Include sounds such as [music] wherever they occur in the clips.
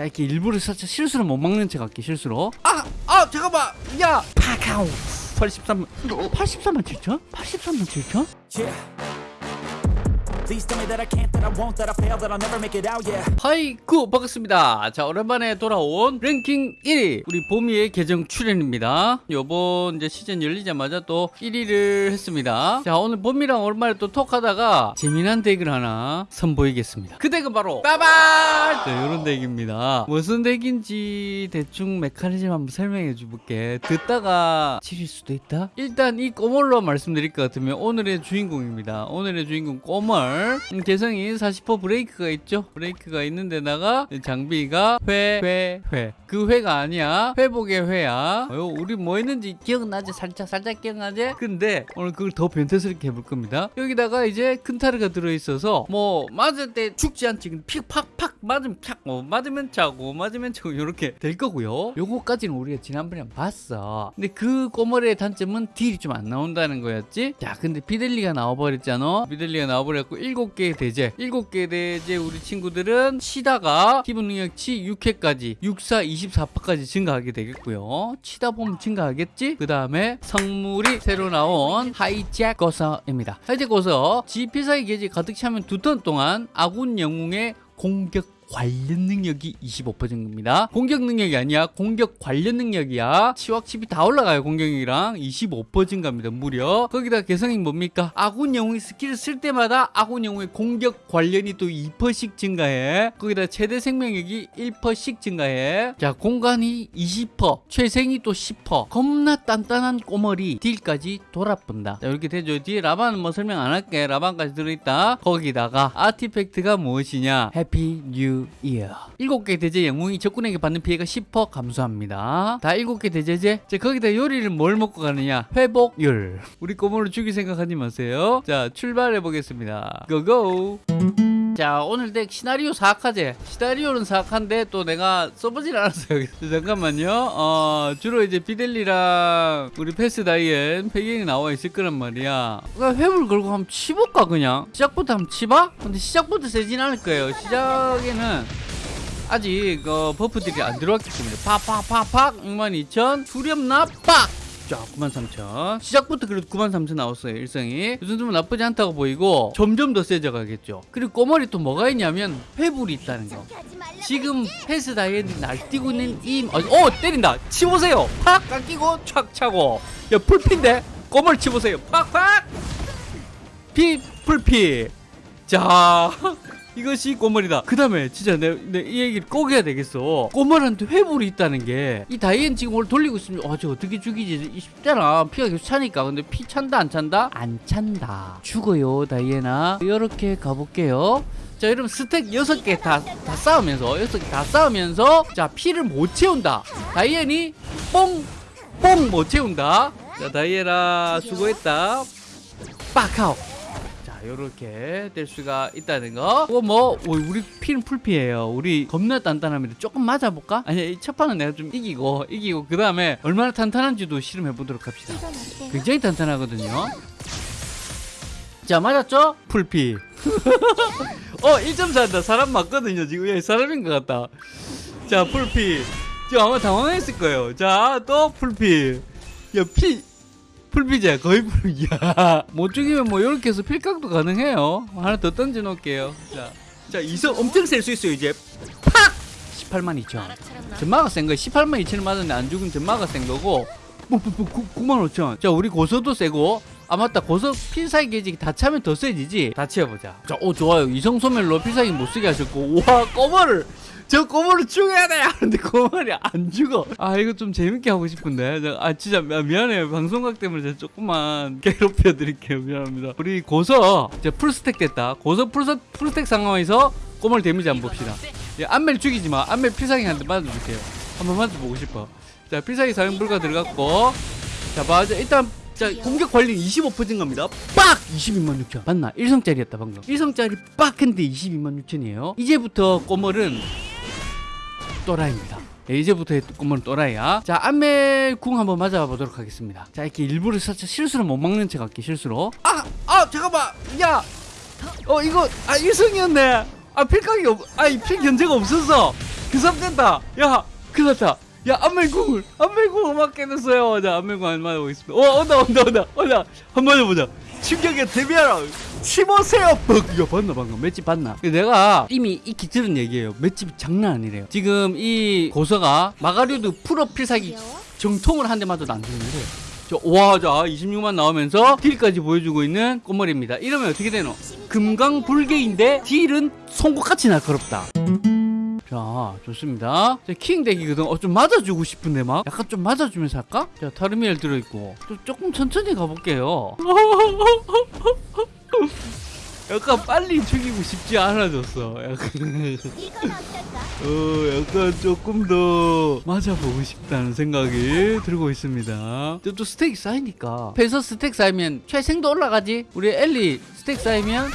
자 이렇게 일부러 살짝 실수로 못 막는 척 할게 실수로 아! 아 잠깐만 야! 파카오 83만 83만 7천? 83만 7천? Yeah. 하이쿠 반갑습니다. 자 오랜만에 돌아온 랭킹 1위 우리 보미의 계정 출연입니다. 요번 이제 시즌 열리자마자 또 1위를 했습니다. 자 오늘 보미랑 오랜만에 또 톡하다가 재미난 덱을 하나 선보이겠습니다. 그 덱은 바로 빠발 자 요런 deck입니다. 무슨 deck인지 대충 메커니즘 한번 설명해 줄게. 듣다가 지릴 수도 있다? 일단 이 꼬멀로 말씀드릴 것 같으면 오늘의 주인공입니다. 오늘의 주인공 꼬멀 음, 개성이 40% 브레이크가 있죠 브레이크가 있는 데다가 장비가 회, 회, 회. 그 회가 아니야. 회복의 회야. 어, 우리 뭐 했는지 기억나지? 살짝, 살짝 기억나지? 근데 오늘 그걸 더 변태스럽게 해볼 겁니다. 여기다가 이제 큰 타르가 들어있어서 뭐 맞을 때 죽지 않지. 픽, 팍, 팍 맞으면 팍, 뭐 맞으면 차고, 맞으면 차고 이렇게 될 거고요. 요거까지는 우리가 지난번에 봤어. 근데 그 꼬멀이의 단점은 deal이 좀 안 나온다는 거였지? 자, 근데 비델리가 나와버렸잖아. 비델리가 나와버렸고 일곱 개의 대죄. 일곱 개의 대죄 우리 친구들은 치다가 기본 능력치 6회까지 64, 24%까지 증가하게 되겠고요. 치다 보면 증가하겠지? 그 다음에 성물이 새로 나온 하이잭 거서입니다. 하이잭 거서 지 필살기 게이지 가득 차면 두 턴 동안 아군 영웅의 공격 관련 능력이 25%입니다. 공격 능력이 아니야. 공격 관련 능력이야. 치확 치피 다 올라가요. 공격력이랑 25% 증가입니다. 무려. 거기다 개성이 뭡니까? 아군 영웅이 스킬을 쓸 때마다 아군 영웅의 공격 관련이 또 2%씩 증가해. 거기다 최대 생명력이 1%씩 증가해. 자, 공관이 20%, 최생이 또 10%. 겁나 단단한 꼬멀이 deal까지 돌아본다. 자, 이렇게 되죠. 뒤에 라반은 뭐 설명 안 할게. 라반까지 들어있다. 거기다가 artifact가 무엇이냐? Happy New Year. 7개 대죄 영웅이 적군에게 받는 피해가 10% 감소합니다. 다 7개 대죄. 자, 거기다 요리를 뭘 먹고 가느냐? 회불. 우리 꼬멀을 죽일 생각하지 마세요. 자, 출발해 보겠습니다. Go go. 자 오늘 덱 시나리오 사악하제 시나리오는 사악한데 또 내가 써보질 않았어요. [laughs] 잠깐만요. 어 주로 이제 비델리랑 우리 패스 다이앤 배경이 나와 있을 거란 말이야. 그냥 회불 걸고 한번 치볼까 그냥? 시작부터 한번 치봐? 근데 시작부터 세진 않을 거예요. 시작에는 아직 어, buff들이 안 들어왔기 때문에. 팍팍팍팍! 62,000 수렴나? 빡 자, 93,000. 시작부터 그래도 93,000 나왔어요, 일성이. 이 정도면 나쁘지 않다고 보이고, 점점 더 세져 가겠죠. 그리고 꼬멀이 또 뭐가 있냐면, 회불이 있다는 거. 지금 패스 다이앤이 날뛰고 있는 이, 어, 어, 때린다! 치보세요! 팍! 깎이고, 촥 차고. 야, 풀피인데? 꼬멀이 치보세요. 팍! 팍! 피, 풀피. 자. 이것이 꼬멀이다. 그 다음에 진짜 내, 내 이 얘기를 꼭 해야 되겠어. 꼬멀한테 회불이 있다는 게 이 다이앤 지금 오늘 돌리고 있으면 어, 저 어떻게 죽이지? 이 쉽잖아. 피가 계속 차니까. 근데 피 찬다 안 찬다? 안 찬다. 죽어요 다이앤아. 이렇게 가볼게요. 자 여러분 스택 6개 다, 다 싸우면서 6개 다 싸우면서 자 피를 못 채운다. 다이앤이 뽕! 뽕 못 채운다. 자 다이앤아 수고했다. 빡하오. 이렇게 될 수가 있다는 거. 그거 뭐 우리 피는 풀피예요. 우리 겁나 단단합니다. 조금 맞아볼까? 아니 첫 판은 내가 좀 이기고 이기고 그 다음에 얼마나 탄탄한지도 실험해 보도록 합시다. 굉장히 단단하거든요. 자 맞았죠? 풀피. [laughs] 어 1.4한다. 사람 맞거든요. 지금 예, 사람인 것 같다. 자 풀피. 지금 아마 당황했을 거예요. 자 또 풀피. 야 피. 풀피자 거의 풀이야 [laughs] 못 죽이면 뭐 이렇게 해서 필각도 가능해요. 하나 더 던져 놓을게요. 자, 자 이성 엄청 셀 수 있어요 이제. 팍! 18만 2천. 전마가 센 거 18만 2천을 맞았는데 안 죽은 전마가 센 거고. 뭐, 뭐, 뭐, 9 만 5천. 자 우리 고서도 세고 아 맞다. 고서 필살기 게이지 다 차면 더 세지지? 다 치워보자. 자오 좋아요. 이성 소멸로 필살기 못 쓰게 하셨고. 와 꼬멀을 저 꼬멀을 죽여야 돼! 하는데 꼬멀이 안 죽어. 아 이거 좀 재밌게 하고 싶은데. 저, 아 진짜 미안해요. 방송각 때문에 제가 조금만 [laughs] 괴롭혀 드릴게요. 미안합니다. 우리 고서 이제 풀스택 됐다. 고서 풀스, 풀스택 상황에서 꼬마를 데미지 한번 봅시다. 예, 안멜 죽이지 마. 안멜 필살기 한대 맞아주세요. 한번 맞아보고 싶어. 자 필살기 사용 불가 들어갔고. 자 맞아. 일단 자 공격 관리 25% 증가입니다. 빡! 22만 6천. 맞나? 1성짜리였다 방금. 1성짜리 빡! 했는데 22만 6천이에요. 이제부터 꼬멀은 또라이입니다. 예, 이제부터 꼬물은 또라이야. 자 안멜 궁 한번 맞아보도록 하겠습니다. 자 이렇게 일부러 살짝 실수로 못 막는 척 할게 실수로. 아! 아 잠깐만! 야! 어 이거 아 일성이었네. 아 필각이 없 아이 필 견제가 없었어 그삽됐다. 야 큰일 났다 야 안멜궁을 안멜궁을 맞겠어요. 자 안멜궁 안 맞아보겠습니다. 어 온다 온다 온다 온다. 한번 맞아보자. 충격에 대비하라. 치보세요. 뻑. 이거 봤나 방금? 맷집 봤나? 내가 이미 익히 들은 얘기예요. 맷집이 장난 아니래요. 지금 이 고서가 마가류드 프로 필살기 정통을 한 대 맞아도 안 죽는데. 와, 자, 26만 나오면서 deal까지 보여주고 있는 꼬멀입니다. 이러면 어떻게 되노? 금강불괴인데 deal은 송곳같이 날카롭다. 자, 좋습니다. 자, 킹 덱이거든. 어, 좀 맞아주고 싶은데, 막. 약간 좀 맞아주면서 할까? 자, 타르미엘 들어있고. 좀, 조금 천천히 가볼게요. [laughs] 약간 빨리 죽이고 싶지 않아졌어. 약간. [laughs] 어, 약간 조금 더 맞아보고 싶다는 생각이 들고 있습니다. 또, 또 스택이 쌓이니까. 패서 스택 쌓이면 최생도 올라가지. 우리 엘리 스택 쌓이면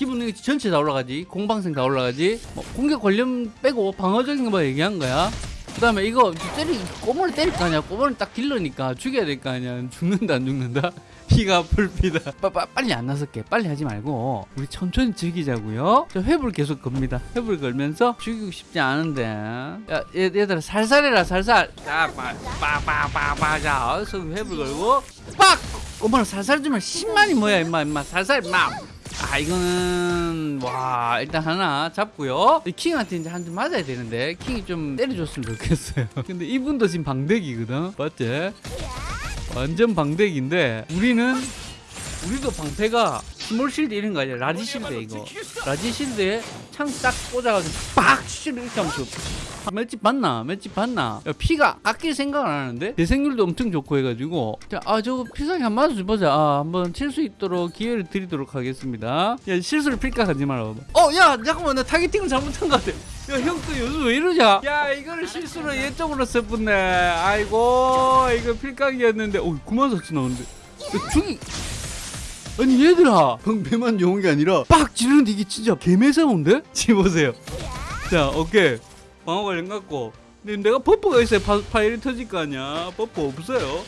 기본 전체 다 올라가지. 공방생 다 올라가지. 뭐 공격 관련 빼고 방어적인 거만 얘기한 거야. 그 다음에 이거 때리, 꼬물을 때릴 거 아니야. 꼬물을 딱 딜러니까 죽여야 될 거 아니야. 죽는다, 안 죽는다? [laughs] 피가 빠, 빨리 안 나설게. 빨리 하지 말고. 우리 천천히 즐기자고요. 저 회불 계속 겁니다. 회불 걸면서 죽이고 싶지 않은데. 야, 얘, 얘들아, 살살 해라, 살살. 자, 빠, 빠, 빠, 빠, 빠. 자, 어서 회불 걸고. 빡! 꼬멀아 살살 주면 10만이 뭐야, 임마, 임마. 살살, 임마. 아 이거는 와 일단 하나 잡고요 이 킹한테 이제 한대 맞아야 되는데 킹이 좀 때려줬으면 좋겠어요 [laughs] 근데 이분도 지금 방덱이거든 맞지? 완전 방덱인데 우리는 우리도 방패가 small shield 이런 거 아니야? large shield 이거. large shield에 창 딱 꽂아가지고 빡 이렇게 하면 좋 맷집 봤나? 맷집 봤나? 야, 피가 깎일 생각을 안 하는데? 대생률도 엄청 좋고 해가지고. 자, 아 저거 피상이 한 맞아 보자. 아, 한번 칠 수 있도록 기회를 드리도록 하겠습니다. 야 실수를 필각하지 말아 어 야 잠깐만 나 targeting을 잘못한 것 같아. 야 형 또 요즘 왜 이러냐? 야 이거를 실수로 얘 쪽으로 써붙네. 아이고 이거 필각이었는데. 어 9만 4천 나오는데. 야, 죽이 아니 얘들아. 방배만 좋은 게 아니라 빡 지르는데 이게 진짜 개매서운데? [laughs] 지금 보세요. 자 오케이. 방어 관련 갖고. 근데 내가 버퍼가 있어야 파, 파일이 터질 거 아니야. 버퍼 없어요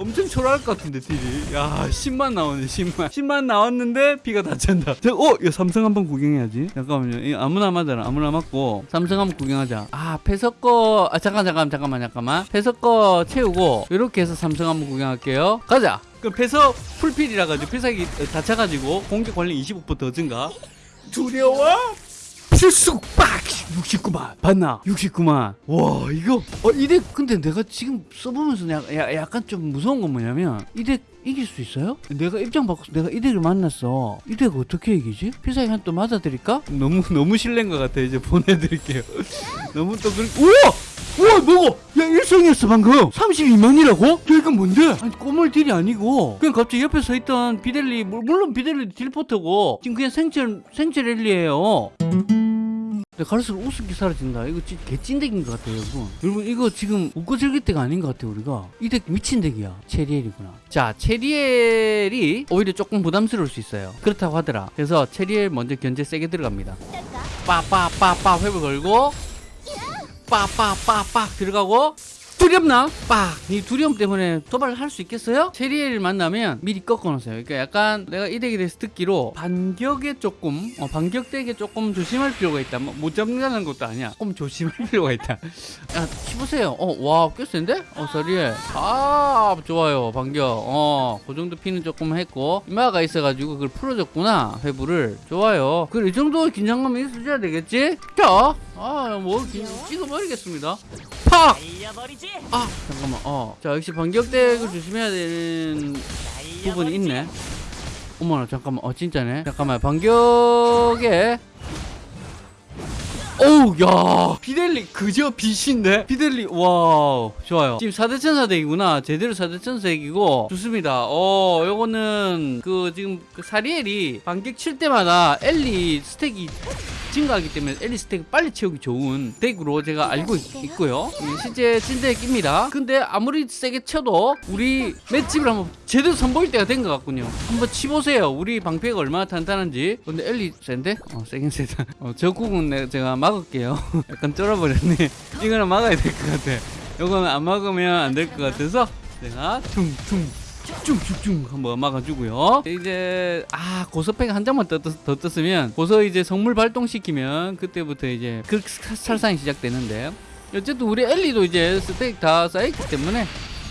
엄청 초라할 것 같은데 deal이. 야 10만 나오네 10만. 10만 나왔는데 피가 다 찬다. 자, 어? 이거 삼성 한번 구경해야지. 잠깐만요. 아무나 맞아라 아무나 맞고. 삼성 한번 구경하자. 아 패석 거 아 잠깐 잠깐 잠깐만 잠깐만. 패석 거 채우고 이렇게 해서 삼성 한번 구경할게요. 가자. 그럼 패석 풀필이라 가지고 필살기 다 차가지고 공격 관련 25%더 증가. 두려워? 필수 빡 69만. 봤나? 69만. 와 이거 어 이덱 근데 내가 지금 써보면서 야, 야, 약간 좀 무서운 건 뭐냐면 이덱 이길 수 있어요? 내가 입장 바꿔서 내가 이덱을 만났어. 이덱 어떻게 이기지? 필살기 한또 맞아드릴까? 너무 너무 실례인 것 같아 이제 보내드릴게요. [laughs] 너무 또 그렇게 우와! 우와 뭐고 야 일성이었어 방금 32만이라고? 야 이건 뭔데? 아니 꼬물 딜이 아니고 그냥 갑자기 옆에 서 있던 비델리 물- 물론 비델리 딜포터고 지금 그냥 생체 생체 랠리예요 갈수록 우습게 사라진다. 이거 진짜 개찐덱인 것 같아요, 여러분. 여러분, 이거 지금 웃고 즐길 때가 아닌 것 같아요, 우리가. 이 덱 미친 덱이야. 체리엘이구나. 자, 체리엘이 오히려 조금 부담스러울 수 있어요. 그렇다고 하더라. 그래서 체리엘 먼저 견제 세게 들어갑니다. 빠빠빠빠 회복 걸고 빠빠빠빠 들어가고 두렵나? 빡! 이 두려움 때문에 도발을 할 수 있겠어요? 사리엘을 만나면 미리 꺾어놓으세요. 그러니까 약간 내가 이 덱에 대해서 듣기로 반격에 조금, 어, 반격 덱에 조금 조심할 필요가 있다. 뭐, 못 잡는다는 것도 아니야. 조금 조심할 [laughs] 필요가 있다. 야, 치보세요. 어, 와, 꽤 센데? 어, 사리엘. 아, 좋아요. 반격. 어, 그 정도 피는 조금 했고. 이마가 있어가지고 그걸 풀어줬구나. 회불을. 좋아요. 그래, 이 정도 긴장감이 있어줘야 되겠지? 자, 아, 뭐, 긴- 찍어버리겠습니다. 팍! 아 잠깐만. 어. 자 역시 반격덱을 조심해야 되는 부분이 있네. 어머나 잠깐만. 어 진짜네. 잠깐만. 반격에. 오우 야. 비델리 그저 빛인데? 비델리 와우. 좋아요. 지금 4대 천사덱이구나. 제대로 4대 천사덱이고. 좋습니다. 어 요거는 그 지금 그 사리엘이 반격 칠 때마다 엘리 스택이 증가하기 때문에 엘리 스택 빨리 채우기 좋은 덱으로 제가 알고 있, 고요. 실제 찐덱 입니다. 근데 아무리 세게 쳐도 우리 맷집을 한번 제대로 선보일 때가 된 것 같군요. 한번 치보세요. 우리 방패가 얼마나 탄탄한지. 근데 엘리 센데? 어 세긴 세다. 어, 저 내가 제가 막을게요. [laughs] 약간 쫄아버렸네. 이거는 막아야 될 것 같아. 이거는 안 막으면 안 될 것 같아서 내가 퉁퉁 쭉쭉쭉 한번 막아주고요. 이제 아 고서팩 한 장만 더, 떴- 더 떴으면 고서 이제 성물 발동시키면 그때부터 이제 그 살상이 시작되는데 어쨌든 우리 엘리도 이제 스택 다 쌓였기 때문에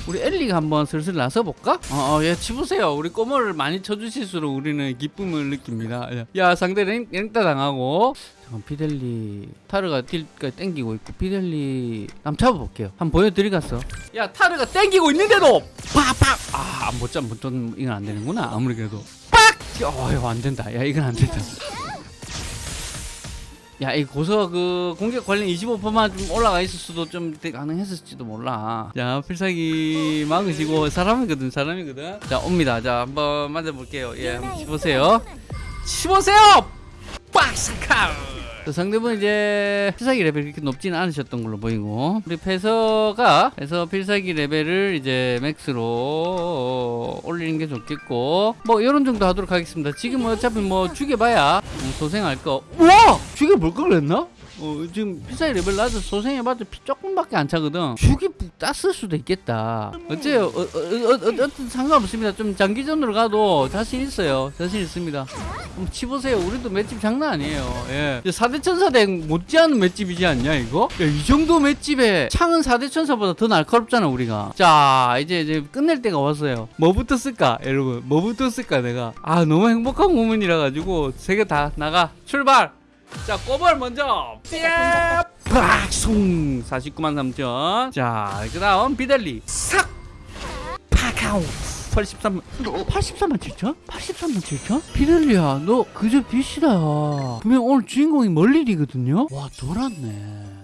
우리 엘리가 한번 슬슬 나서 볼까? 어, 어, 야, 치보세요. 우리 꼬머를 많이 쳐주실수록 우리는 기쁨을 느낍니다. 야, 야, 상대 랭, 랭따 당하고. 잠깐, 피델리. 타르가 딜까지 땡기고 있고, 피델리. 한번 잡아볼게요. 한번 보여드리겠어. 야, 타르가 땡기고 있는데도! 팍팍! 아, 못 잡, 못 잡, 이건 안 되는구나. 아무리 그래도. 빡! 어, 이거 안 된다. 야, 이건 안 된다. 야, 이 고서 그 공격 관련 25%만 좀 올라가 있을 수도 좀 가능했을지도 몰라. 자, 필살기 막으시고 사람이거든, 사람이거든. 자, 옵니다. 자, 한번 맞아볼게요. 예, 한번 치보세요. 치보세요! 빡 사카! 또 상대분 이제 필살기 레벨이 그렇게 높지는 않으셨던 걸로 보이고 우리 패서가 패서 필살기 레벨을 이제 맥스로 올리는 게 좋겠고 뭐 이런 정도 하도록 하겠습니다 지금 어차피 뭐 죽여봐야 음, 소생할 거 우와! 죽여볼 걸 그랬나? 어, 지금 필살기 레벨 낮아서 소생해봤자 피 조금밖에 안 차거든 죽이 땄을 수도 있겠다 어째요 어, 어, 어, 어, 어떤 상관없습니다 좀 장기전으로 가도 자신 있어요 자신 있습니다 한번 치보세요. 우리도 맷집 장난 아니에요. 예. 4대 천사대 못지않은 맷집이지 않냐, 이거? 야, 이 정도 맷집에 창은 4대 천사보다 더 날카롭잖아, 우리가. 자, 이제, 이제 끝낼 때가 왔어요. 뭐부터 쓸까, 여러분? 뭐부터 쓸까, 내가? 아, 너무 행복한 고민이라 가지고, 세 개 다 나가. 출발! 자, 꼬벌 먼저! 팍! 49만 3천. 자, 그 다음 비델리. 싹! 파카오! 83만 83만 7천? 83만 7천? 피델리야 너 그저 빛이다 분명 오늘 주인공이 멀리리거든요 와 돌았네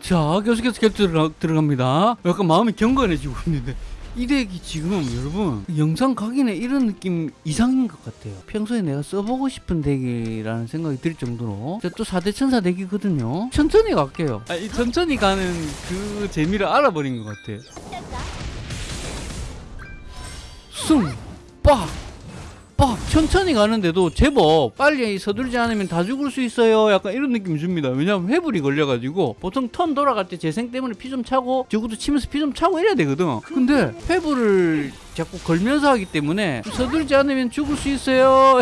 자 계속해서 격 들어가, 들어갑니다 약간 마음이 경건해지고 있는데 이 덱이 지금 여러분. 영상 각인에 이런 느낌 이상인 것 같아요. 평소에 내가 써보고 싶은 덱이라는 생각이 들 정도로. 자, 또 4대 천사 덱이거든요. 천천히 갈게요. 아, 이 천천히 가는 그 재미를 알아버린 것 같아 숨, 빡, 빡 천천히 가는데도 제법 빨리 서두르지 않으면 다 죽을 수 있어요. 약간 이런 느낌 줍니다. 왜냐면 회불이 걸려가지고 보통 턴 돌아갈 때 재생 때문에 피 좀 차고 저것도 치면서 피 좀 차고 이래야 되거든. 근데 회불을 자꾸 걸면서 하기 때문에 서두르지 않으면 죽을 수 있어요.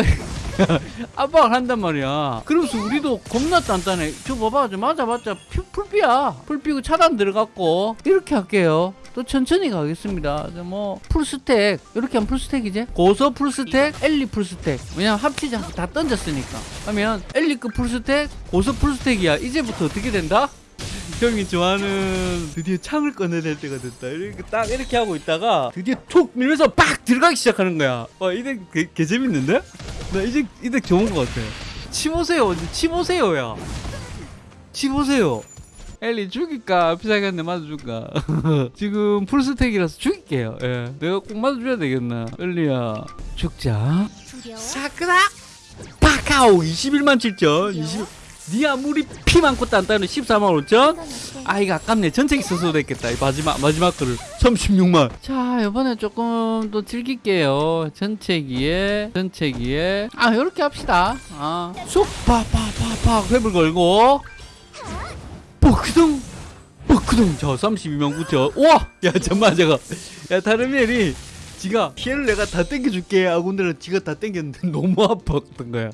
[laughs] 압박을 한단 말이야. 그러면서 우리도 겁나 단단해. 저 봐봐, 저 맞아봤자 피- 풀피야. 풀피고 차단 들어갔고 이렇게 할게요. 또 천천히 가겠습니다. 저뭐 풀스택 이렇게 하면 풀스택이지. 고서 풀스택, 엘리 풀스택. 왜냐면 합치지 다 던졌으니까. 그러면 엘리급 풀스택, 고서 풀스택이야. 이제부터 어떻게 된다? 형이 좋아하는 드디어 창을 꺼내낼 때가 됐다. 이렇게 딱 이렇게 하고 있다가 드디어 툭 밀면서 빡 들어가기 시작하는 거야. 와 이게 개, 개 재밌는데? 나 이제 이제 좋은 것 같아. 치보세요, 치보세요야. 치보세요. 엘리 죽일까? 피사겠네 맞아줄까? [laughs] 지금 풀스택이라서 죽일게요. 예. 내가 꼭 맞아줘야 되겠나? 엘리야. 죽자. 사크라! 파카오! 21만 7천. 20... 니 아무리 피 많고 단단한 14만 5천. 이건 어때? 아 이거 아깝네. 전체기 써서 됐겠다. 이 마지막 마지막 거를. 36만. 자 이번에 조금 또 즐길게요. 전체기에 전체기에. 아 요렇게 합시다. 아 쑥 파파파파 회불 걸고 뻐크덩 뻐크덩 자 32만 9천 우와! 야 잠만 잠깐 야 다른 멜이 지가 피해를 내가 다 땡겨줄게. 하고는 지가 다 땡겼는데 [laughs] 너무 아팠던 거야.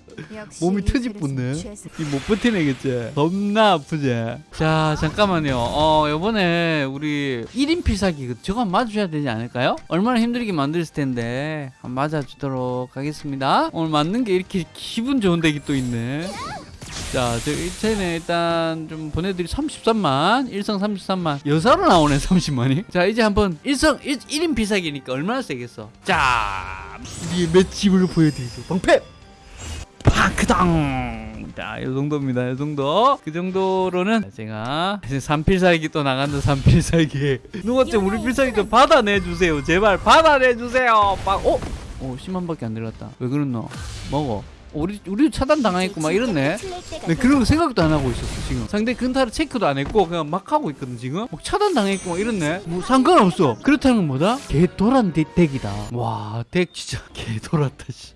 몸이 이 트집 붙네 그릇은 최소. 이못 버티네겠지. 겁나 아프지. 자 잠깐만요. 어 요번에 우리 1인 필살기 그 저거 맞아줘야 되지 않을까요? 얼마나 힘들게 만들었을 텐데 한번 맞아주도록 하겠습니다. 오늘 맞는 게 이렇게 기분 좋은 덱이 또 있네 자, 저 이체는 일단 좀 보내드리 33만, 1성 33만, 여사로 나오네 30만이. 자, 이제 한번 1성 1, 1인 비사기니까 얼마나 세겠어? 자, 우리의 맷집을 보여드리죠. 방패! 파크당! 자, 이 정도입니다. 이 정도. 그 정도로는 제가 이제 3필살기 또 나간다. 3필살기. 누가 좀 우리 필살기 좀 받아내주세요. 제발 받아내주세요. 막, 어? 오, 10만밖에 안 들어갔다. 왜 그랬노? 먹어. 우리 우리 차단 당하겠고 막 이렇네. 네, 그런 거 생각도 안 하고 있었어 지금. 상대 근타를 체크도 안 했고 그냥 막 하고 있거든 지금. 막 차단 당했고 막 이렇네. 뭐 상관없어. 그렇다는 건 뭐다? 개 도란 덱- 덱이다. 와, 덱 진짜 [laughs] 개 돌았다 씨.